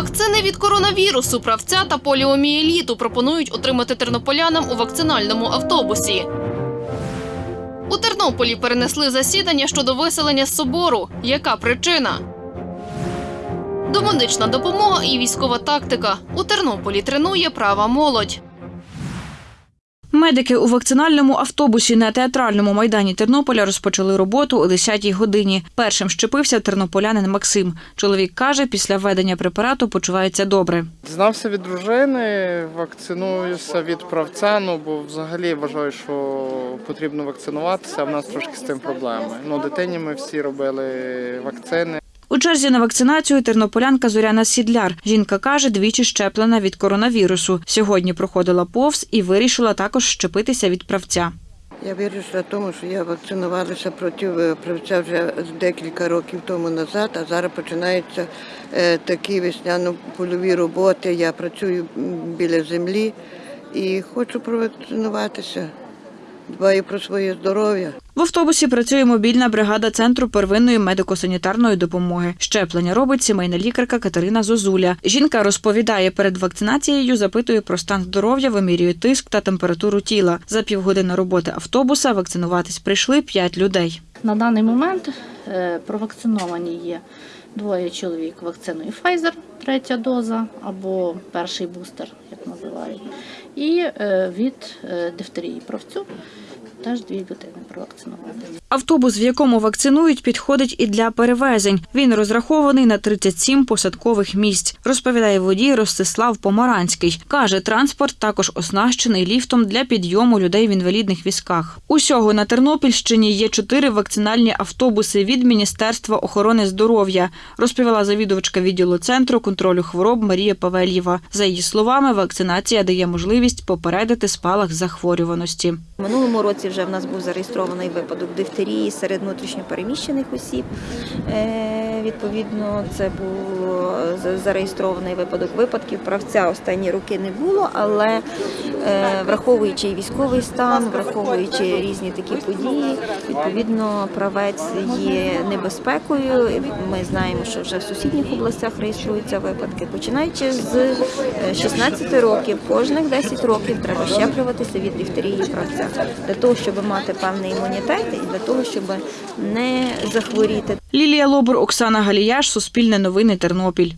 Вакцини від коронавірусу, правця та поліомієліту пропонують отримати тернополянам у вакцинальному автобусі. У Тернополі перенесли засідання щодо виселення з собору. Яка причина? Домедична допомога і військова тактика. У Тернополі тренує права молодь. Медики у вакцинальному автобусі на театральному майдані Тернополя розпочали роботу о 10-й годині. Першим щепився тернополянин Максим. Чоловік каже, після введення препарату почувається добре. Дізнався від дружини, вакцинуюся від правця, ну бо взагалі вважаю, що потрібно вакцинуватися, а в нас трошки з цим проблеми. Ну, дитині ми всі робили вакцини. У черзі на вакцинацію тернополянка Зоряна Сідляр. Жінка каже, двічі щеплена від коронавірусу. Сьогодні проходила повз і вирішила також щепитися від правця. Я вирішила тому, що я вакцинувалася проти е, правця вже декілька років тому назад, а зараз починаються е, такі весняно-польові роботи. Я працюю біля землі і хочу провакцинуватися. Дбаю про своє здоров'я. В автобусі працює мобільна бригада центру первинної медико-санітарної допомоги. Щеплення робить сімейна лікарка Катерина Зозуля. Жінка розповідає, перед вакцинацією запитує про стан здоров'я, вимірює тиск та температуру тіла. За півгодини роботи автобуса вакцинуватись прийшли п'ять людей. На даний момент е, провакциновані є двоє чоловік вакциною Pfizer, третя доза або перший бустер, як називають, і е, від е, дифтерії правцю теж дві людини провакциновані. Автобус, в якому вакцинують, підходить і для перевезень. Він розрахований на 37 посадкових місць, розповідає водій Ростислав Помаранський. Каже, транспорт також оснащений ліфтом для підйому людей в інвалідних візках. Усього на Тернопільщині є чотири вакцинальні автобуси від Міністерства охорони здоров'я, розповіла завідувачка відділу центру контролю хвороб Марія Павельєва. За її словами, вакцинація дає можливість попередити спалах захворюваності. В минулому році вже в нас був зареєстрований випадок дифтерії серед внутрішньопереміщених осіб. Е, Відповідно, це був зареєстрований випадок випадків. Правця останні роки не було, але е, враховуючи військовий стан, враховуючи різні такі події, відповідно, правець є небезпекою. Ми знаємо, що вже в сусідніх областях реєструються випадки. Починаючи з е, 16 років, кожних 10 років треба щеплюватися від дифтерії правця для того, щоб мати певний імунітет і для того, щоб не захворіти. Лілія Лобур, Оксана Галіяш, Суспільне новини, Тернопіль.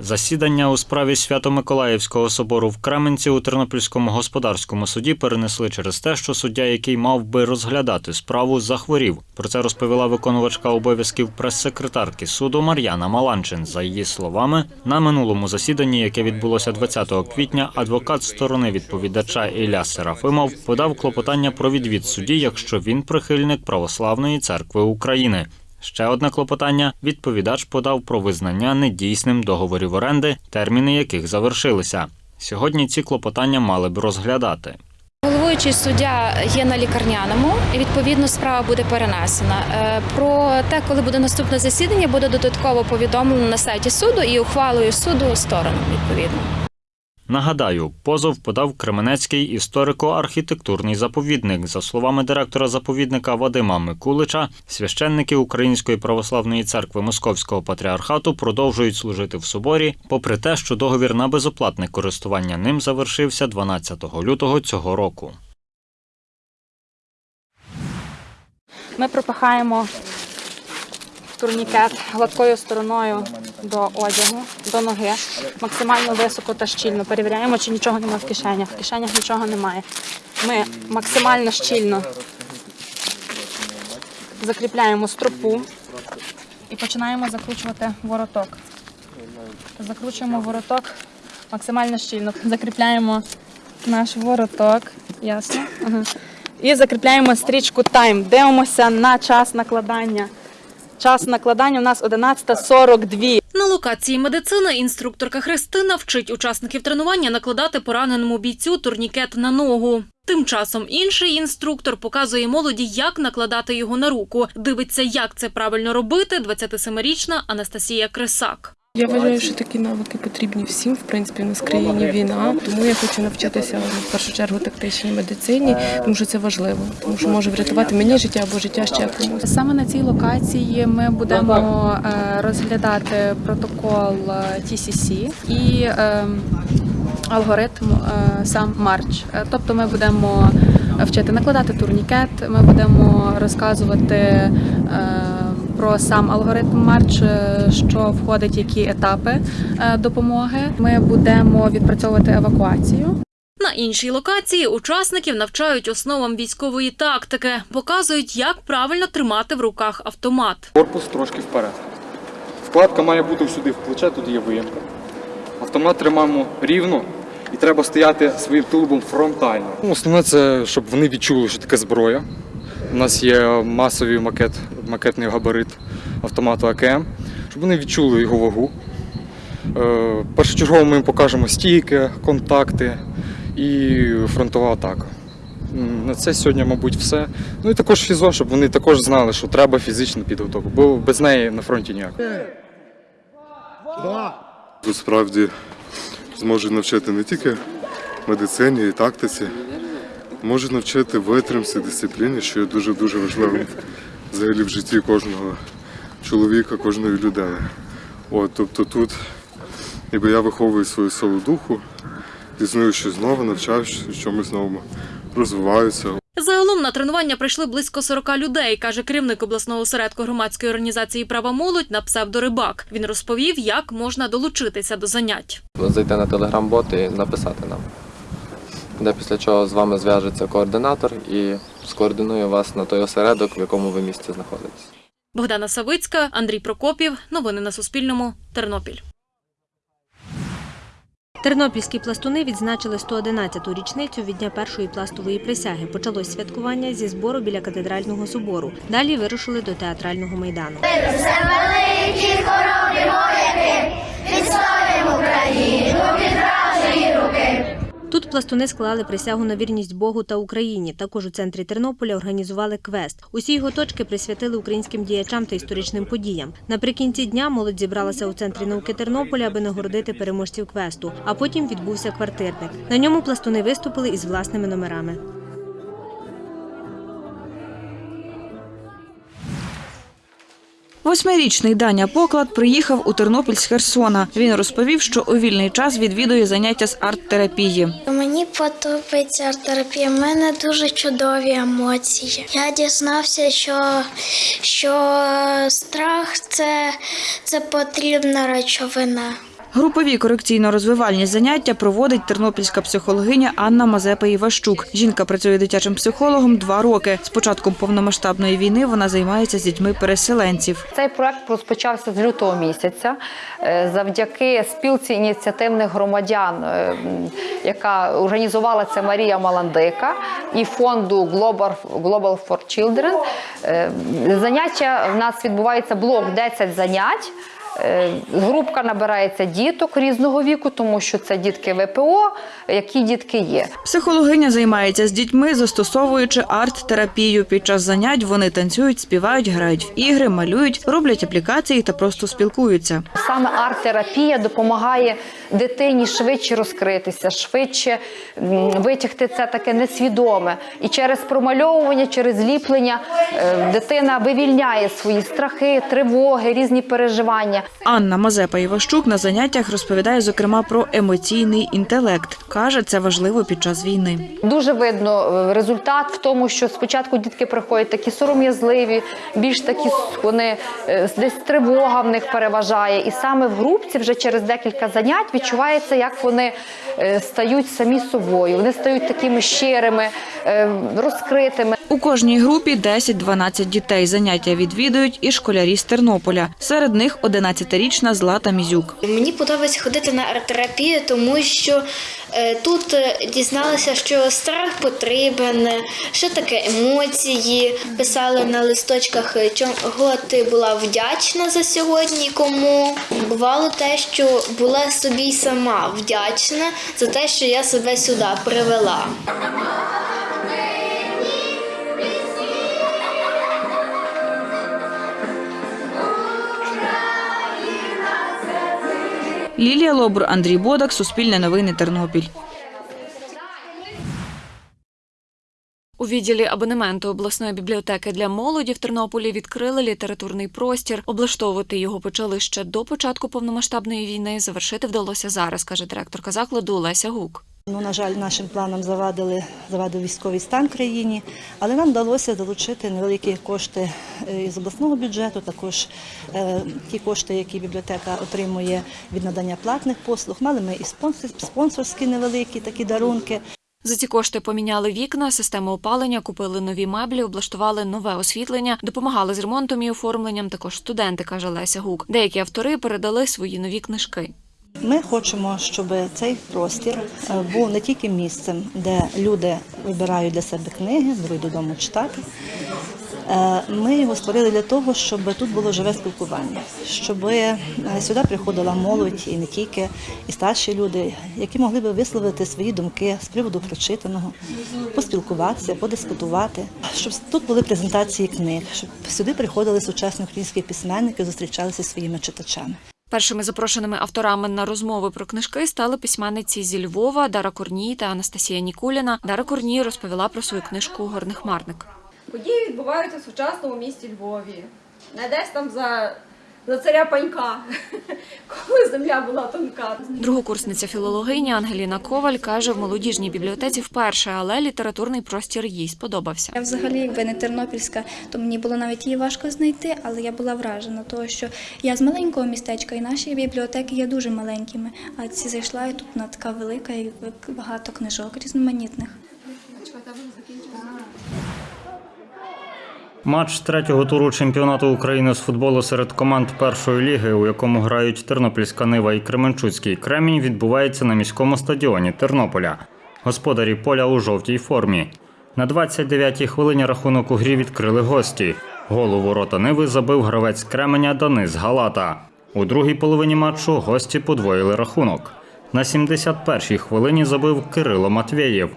Засідання у справі Свято-Миколаївського собору в Кременці у Тернопільському господарському суді перенесли через те, що суддя, який мав би розглядати справу, захворів. Про це розповіла виконувачка обов'язків прес-секретарки суду Мар'яна Маланчин. За її словами, на минулому засіданні, яке відбулося 20 квітня, адвокат сторони відповідача Ілля Серафимов подав клопотання про відвід судді, якщо він прихильник Православної церкви України. Ще одне клопотання відповідач подав про визнання недійсним договорів оренди, терміни яких завершилися. Сьогодні ці клопотання мали б розглядати. Головуючий суддя є на лікарняному, і відповідно справа буде перенесена. Е, Про те, коли буде наступне засідання, буде додатково повідомлено на сайті суду і ухвалою суду сторонам відповідно. Нагадаю, позов подав Кременецький історико-архітектурний заповідник. За словами директора заповідника Вадима Микулича, священники Української православної церкви Московського патріархату продовжують служити в соборі, попри те, що договір на безоплатне користування ним завершився 12 лютого цього року. Ми пропихаємо турнікет гладкою стороною до одягу, до ноги, максимально високо та щільно. Перевіряємо, чи нічого немає в кишенях. В кишенях нічого немає. Ми максимально щільно закріпляємо стропу і починаємо закручувати вороток. Закручуємо вороток максимально щільно. Закріпляємо наш вороток. Ясно? І закріпляємо стрічку тайм. Дивимося на час накладання. Час накладання у нас 11.42. На локації медицини інструкторка Христина вчить учасників тренування накладати пораненому бійцю турнікет на ногу. Тим часом інший інструктор показує молоді, як накладати його на руку. Дивиться, як це правильно робити. 27-річна Анастасія Крисак. Я вважаю, що такі навики потрібні всім. В принципі, у нас в країні війна. Тому я хочу навчитися в першу чергу тактичній медицині, тому що це важливо, тому що може врятувати мені життя або життя ще комусь. Саме на цій локації ми будемо е, розглядати протокол е, TCC і е, алгоритм е, сам марч. Е, Тобто ми будемо вчити накладати турнікет, ми будемо розказувати е, про сам алгоритм марч, е, що входить, які етапи е, допомоги. Ми будемо відпрацьовувати евакуацію. На іншій локації учасників навчають основам військової тактики, показують, як правильно тримати в руках автомат. Корпус трошки вперед. Вкладка має бути сюди в плече, тут є виємка. Автомат тримаємо рівно і треба стояти своїм тулубом фронтально. Основне це, щоб вони відчули, що таке зброя. У нас є масовий макет, макетний габарит автомату АКМ, щоб вони відчули його вагу. Е, Першочергово ми їм покажемо стійки, контакти і фронтова атака. На це сьогодні, мабуть, все. Ну і також фізо, щоб вони також знали, що треба фізична підготовка, бо без неї на фронті ніяк. Тут справді зможуть навчити не тільки медицині і тактиці, можуть навчити витримці, дисципліні, що є дуже-дуже важливим взагалі в житті кожного чоловіка, кожної людини. От, тобто тут ніби я виховую свою силу духу, пізнаю щось нове, навчаюся чомусь новому, розвиваюся. Загалом на тренування прийшли близько 40 людей, каже керівник обласного осередку громадської організації Права молодь на псевдорибак. Він розповів, як можна долучитися до занять. зайти на телеграм-бот і написати нам. Де після чого з вами зв'яжеться координатор і скоординує вас на той осередок, в якому ви місці знаходитесь. Богдана Савицька, Андрій Прокопів. Новини на Суспільному. Тернопіль. Тернопільські пластуни відзначили 111-ту річницю від дня першої пластової присяги. Почалось святкування зі збору біля катедрального собору. Далі вирушили до театрального майдану. великі хоробрі вояки, відстоїмо Україну. Тут пластуни склали присягу на вірність Богу та Україні. Також у центрі Тернополя організували квест. Усі його точки присвятили українським діячам та історичним подіям. Наприкінці дня молодь зібралася у центрі науки Тернополя, аби нагородити переможців квесту. А потім відбувся квартирник. На ньому пластуни виступили із власними номерами. Восьмирічний Даня Поклад приїхав у Тернопіль з Херсона. Він розповів, що у вільний час відвідує заняття з арт-терапії. Мені подобається арт-терапія. У мене дуже чудові емоції. Я дізнався, що, що страх це, це потрібна речовина. Групові корекційно-розвивальні заняття проводить тернопільська психологиня Анна Мазепа Іващук. Жінка працює дитячим психологом два роки. З початком повномасштабної війни вона займається з дітьми переселенців. Цей проект розпочався з лютого місяця е, завдяки спілці ініціативних громадян, е, яка організувала це Марія Маландика і фонду Global, for Children. Е, Заняття в нас відбувається блок 10 занять. Е, Групка набирається діток різного віку, тому що це дітки ВПО, які дітки є. Психологиня займається з дітьми, застосовуючи арт-терапію. Під час занять вони танцюють, співають, грають в ігри, малюють, роблять аплікації та просто спілкуються. Саме арт-терапія допомагає дитині швидше розкритися, швидше витягти це таке несвідоме. І через промальовування, через ліплення е, дитина вивільняє свої страхи, тривоги, різні переживання. Анна Мазепа Іващук на заняттях розповідає зокрема про емоційний інтелект. каже, це важливо під час війни. Дуже видно е, результат в тому, що спочатку дітки приходять такі сором'язливі, більш такі вони е, десь тривога в них переважає. І саме в групці вже через декілька занять відчувається, як вони е, стають самі собою. Вони стають такими щирими, розкритими. У кожній групі 10-12 дітей. Заняття відвідують і школярі з Тернополя. Серед них 11-річна Злата Мізюк. Мені подобається ходити на арт-терапію, тому що е, тут е, дізналася, що страх потрібен, е, що таке емоції. Писали на листочках, чого ти була вдячна за сьогодні, кому. Бувало те, що була собі сама вдячна за те, що я себе сюди привела. Лілія Лобур, Андрій Бодак, Суспільне новини, Тернопіль. У відділі абонементу обласної бібліотеки для молоді в Тернополі відкрили літературний простір. Облаштовувати його почали ще до початку повномасштабної війни. Завершити вдалося зараз, каже директорка закладу Леся Гук. Ну, на жаль, нашим планам завадили, завадив військовий стан країні, але нам вдалося долучити невеликі кошти е, із обласного бюджету, також е, ті кошти, які бібліотека отримує від надання платних послуг. Мали ми і спонсорські невеликі такі дарунки. За ці кошти поміняли вікна, систему опалення, купили нові меблі, облаштували нове освітлення, допомагали з ремонтом і оформленням. Також студенти, каже Леся Гук. Деякі автори передали свої нові книжки. Ми хочемо, щоб цей простір е, був не тільки місцем, де люди вибирають для себе книги, беруть додому читати. Е, Ми його створили для того, щоб тут було живе спілкування, щоб е, сюди приходила молодь і не тільки, і старші люди, які могли би висловити свої думки з приводу прочитаного, поспілкуватися, подискутувати, щоб тут були презентації книг, щоб сюди приходили сучасні українські письменники, зустрічалися зі своїми читачами. Першими запрошеними авторами на розмови про книжки стали письменниці зі Львова Дара Корній та Анастасія Нікуліна. Дара Корній розповіла про свою книжку Горний хмарник. Події відбуваються в сучасному місті Львові. Не десь там за, за царя панька, коли земля була тонка. Другокурсниця філологиня Ангеліна Коваль каже, в молодіжній бібліотеці вперше, але літературний простір їй сподобався. Я взагалі, якби не тернопільська, то мені було навіть її важко знайти, але я була вражена, того, що я з маленького містечка, і наші бібліотеки є дуже маленькими. А ці зайшла і тут вона така велика і багато книжок різноманітних. Матч третього туру чемпіонату України з футболу серед команд першої ліги, у якому грають Тернопільська Нива і Кременчуцький Кремінь, відбувається на міському стадіоні Тернополя. Господарі поля у жовтій формі. На 29-й хвилині рахунок у грі відкрили гості. Гол у ворота Ниви забив гравець Кременя Данис Галата. У другій половині матчу гості подвоїли рахунок. На 71-й хвилині забив Кирило Матвєєв.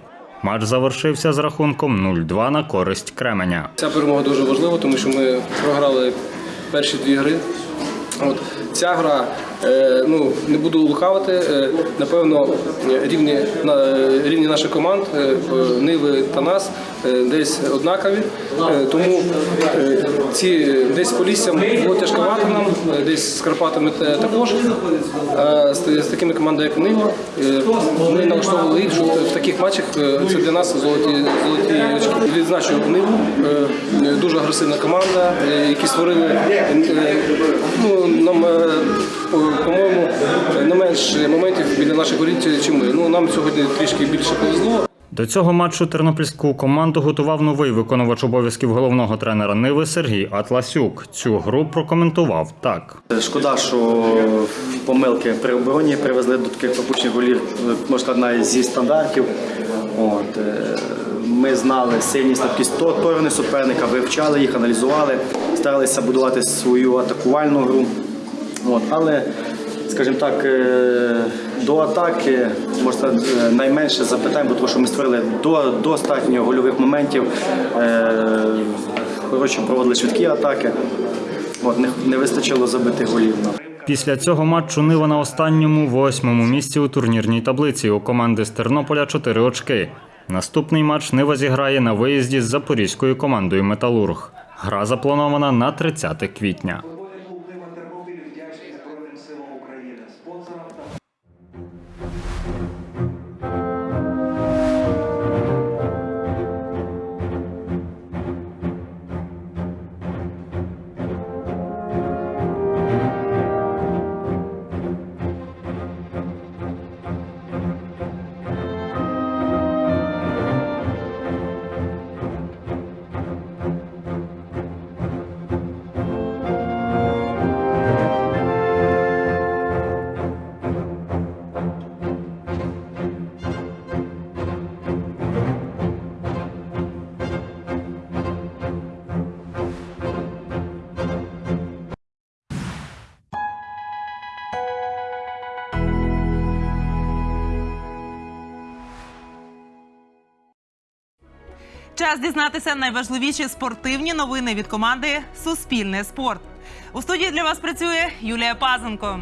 Матч завершився з рахунком 0-2 на користь Кременя. Ця перемога дуже важлива, тому що ми програли перші дві гри. От ця гра, ну не буду лукавити, е, напевно, рівні е, рівні наших команд е, Ниви та нас е, десь однакові. Е, тому е, ці десь по лісям було тяжковато нам, е, десь з Карпатами також. А з, такими командами, як Нива, е, ми налаштовували їх, що в таких матчах е, це для нас золоті золоті очки. Відзначу Ниву, е, дуже агресивна команда, е, які створили е, ну, нам, е, по-моєму, не менше моментів біля наших воріт, ніж ми. Ну, нам сьогодні трішки більше повезло. До цього матчу тернопільську команду готував новий виконувач обов'язків головного тренера Ниви Сергій Атласюк. Цю гру прокоментував так. Шкода, що помилки при обороні привезли до таких пропущених голів, можна сказати, зі стандартів. От, е, ми знали сильні слабкі сторони суперника, вивчали їх, аналізували, старалися будувати свою атакувальну гру. От, але, скажімо так, е, до атаки можна е, найменше запитань, бо тому що ми створили до, достатньо гольових моментів, е, хороші проводили швидкі атаки. От, не, не вистачило забитих голів. Після цього матчу Нива на останньому восьмому місці у турнірній таблиці. У команди з Тернополя 4 очки. Наступний матч Нива зіграє на виїзді з запорізькою командою Металург. Гра запланована на 30 квітня. Час дізнатися найважливіші спортивні новини від команди Суспільне спорт. У студії для вас працює Юлія Пазенко.